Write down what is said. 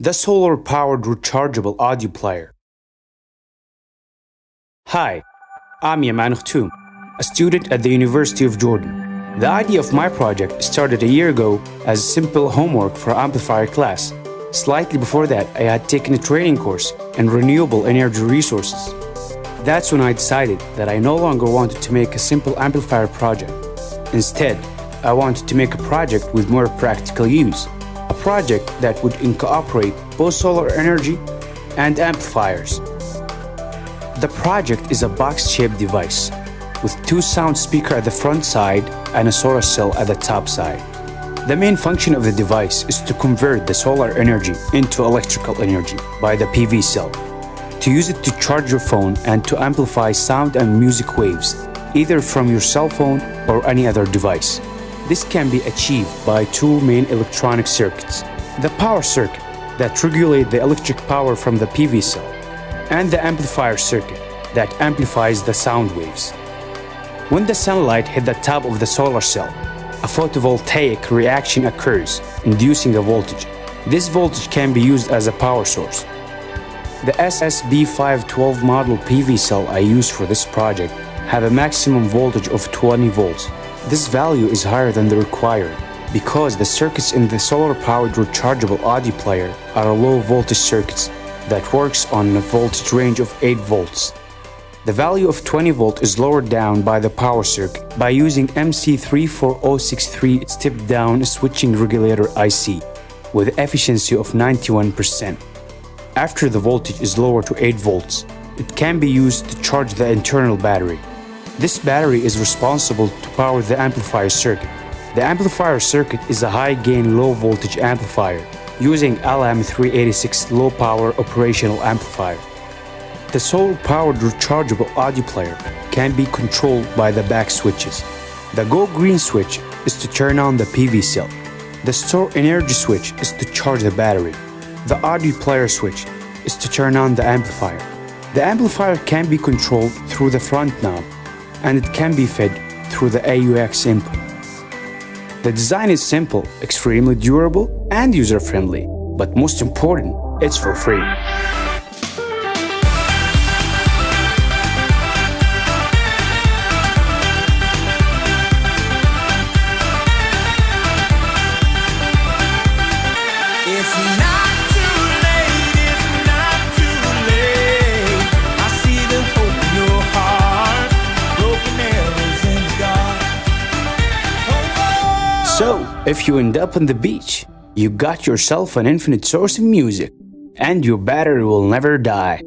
The solar-powered rechargeable audio player. Hi, I'm Yaman Khtoum, a student at the University of Jordan. The idea of my project started a year ago as simple homework for amplifier class. Slightly before that, I had taken a training course in renewable energy resources. That's when I decided that I no longer wanted to make a simple amplifier project. Instead, I wanted to make a project with more practical use, project that would incorporate both solar energy and amplifiers. The project is a box-shaped device with two sound speakers at the front side and a solar cell at the top side. The main function of the device is to convert the solar energy into electrical energy by the PV cell, to use it to charge your phone and to amplify sound and music waves, either from your cell phone or any other device. This can be achieved by two main electronic circuits. The power circuit that regulate the electric power from the PV cell and the amplifier circuit that amplifies the sound waves. When the sunlight hit the top of the solar cell, a photovoltaic reaction occurs, inducing a voltage. This voltage can be used as a power source. The SSB512 model PV cell I used for this project have a maximum voltage of 20 volts. This value is higher than the required because the circuits in the solar-powered rechargeable audio player are low voltage circuits that works on a voltage range of 8 volts. The value of 20 volt is lowered down by the power circuit by using MC34063 step-down switching regulator IC with efficiency of 91%. After the voltage is lowered to 8 volts, it can be used to charge the internal battery. This battery is responsible to power the amplifier circuit. The amplifier circuit is a high-gain low-voltage amplifier using LM386 low-power operational amplifier. The solar-powered rechargeable audio player can be controlled by the back switches. The Go Green switch is to turn on the PV cell. The Store Energy switch is to charge the battery. The audio player switch is to turn on the amplifier. The amplifier can be controlled through the front knob and it can be fed through the AUX input. The design is simple, extremely durable and user-friendly, but most important, it's for free. So, if you end up on the beach, you got yourself an infinite source of music, and your battery will never die.